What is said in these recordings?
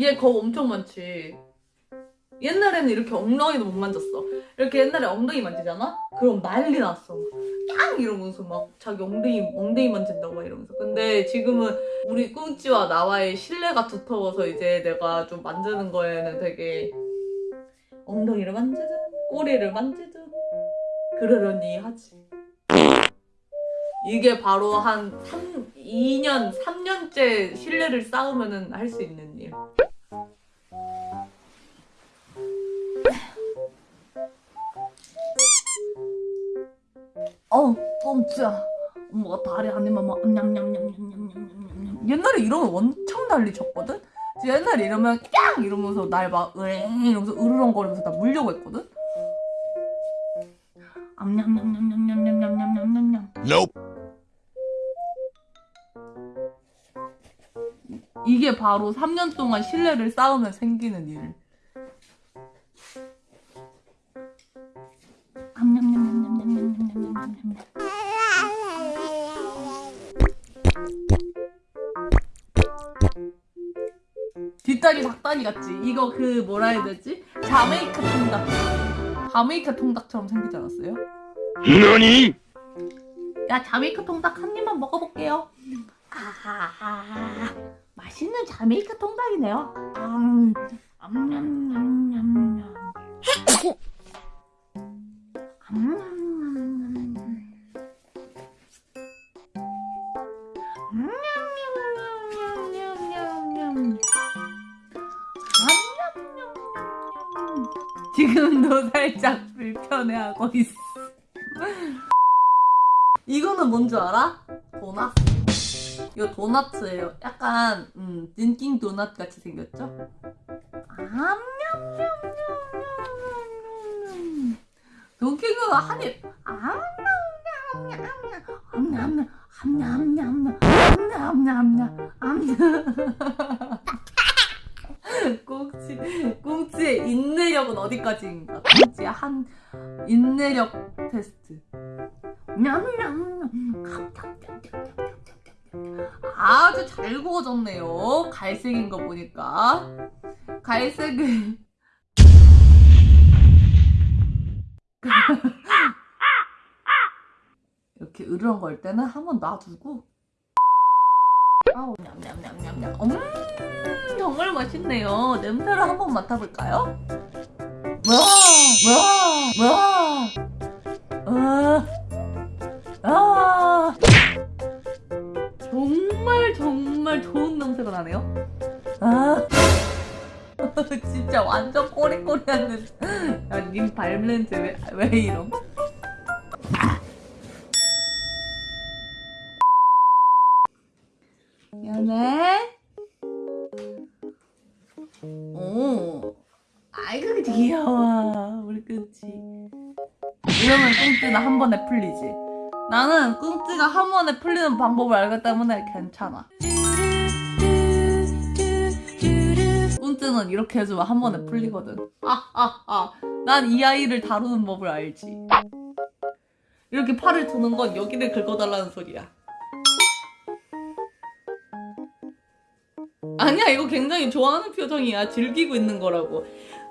얘 겁 엄청 많지. 옛날에는 이렇게 엉덩이도 못 만졌어. 이렇게 옛날에 엉덩이 만지잖아? 그럼 난리 났어. 깡! 이러면서 막 자기 엉덩이, 엉덩이 만진다고 막 이러면서. 근데 지금은 우리 꿍찌와 나와의 신뢰가 두터워서 이제 내가 좀 만지는 거에는 되게 엉덩이를 만지든 꼬리를 만지든 그러려니 하지. 이게 바로 한 3, 2년, 3년째 신뢰를 쌓으면 할 수 있는 일. 어, 꽁치야 엄마가 다리 한 입만 막 냠냠냠냠냠냠냠냠. 옛날에 이러면 엄청 난리 쳤거든? 옛날에 이러면 깡! 이러면서 날 막 으잉 이러면서 으르렁거리면서 나 물려고 했거든? 암냠냠냠냠냠냠냠냠냠냠 Nope. 이게 바로 3년 동안 신뢰를 쌓으면 생기는 일. 암냠냠 냠냠냠냠냠냠냠. 뒷다리 닭다리 같지? 이거 그 뭐라 해야 되지? 자메이카 통닭. 자메이카 통닭처럼 생기지 않았어요? 너니? 야 자메이카 통닭 한 입만 먹어볼게요. 아, 맛있는 자메이카 통닭이네요. 음, 암 지금도 살짝 불편해하고 있어. 이거는 뭔 줄 알아? 도넛. 이거 도넛이에요. 약간 음, 던킨 도넛 같이 생겼죠? 암냠냠냠냠냠. 던킨 도넛 한 입. 암냠냠냠냠. 암냠. 꽁치, 꽁치의 인내력은 어디까지인가? 꽁치의 한 인내력 테스트. 아주 잘 구워졌네요. 갈색인 거 보니까. 갈색을. 이렇게 으르렁거릴 때는 한번 놔두고. 아우, 냠냠냠냠냠. 음, 정말 맛있네요. 냄새를 한번 맡아볼까요? 뭐야. 아, 아. 정말 정말 좋은 냄새가 나네요. 아, 진짜 완전 꼬리꼬리한 냄새. 야, 님 발냄새 왜, 왜 이럼? 미 안해. 오, 아이고 귀여워 우리 끔지. 이러면 끔지는 한 번에 풀리지. 나는 꿍찌가 한 번에 풀리는 방법을 알기 때문에 괜찮아. 꿍찌는 이렇게 해주면 한 번에 풀리거든. 아, 아, 아. 난 이 아이를 다루는 법을 알지. 이렇게 팔을 두는 건 여기를 긁어달라는 소리야. 아니야, 이거 굉장히 좋아하는 표정이야. 즐기고 있는 거라고.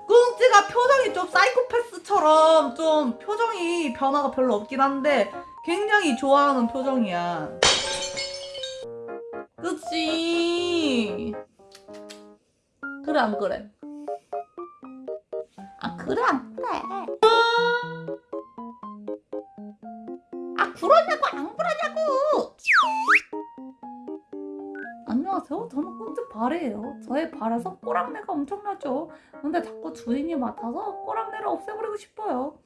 꿍찌가 표정이 좀 사이코패스처럼 좀 표정이 변화가 별로 없긴 한데 굉장히 좋아하는 표정이야. 그치? 그래 안 그래? 아 그래 안 그래? 아 그러냐고 안 그러냐고? 안녕하세요? 저는 꽁트바래예요. 저의 발에서 꼬랑내가 엄청나죠. 근데 자꾸 주인이 맡아서 꼬랑내를 없애버리고 싶어요.